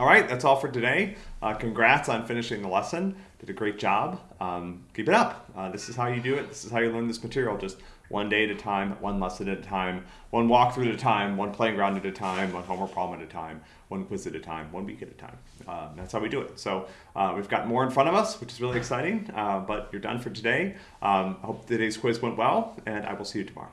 All right, that's all for today. Uh, congrats on finishing the lesson. Did a great job. Um, keep it up. Uh, this is how you do it. This is how you learn this material. Just one day at a time, one lesson at a time, one walkthrough at a time, one playing ground at a time, one homework problem at a time, one quiz at a time, one week at a time. Uh, that's how we do it. So uh, we've got more in front of us, which is really exciting. Uh, but you're done for today. Um, I hope today's quiz went well, and I will see you tomorrow.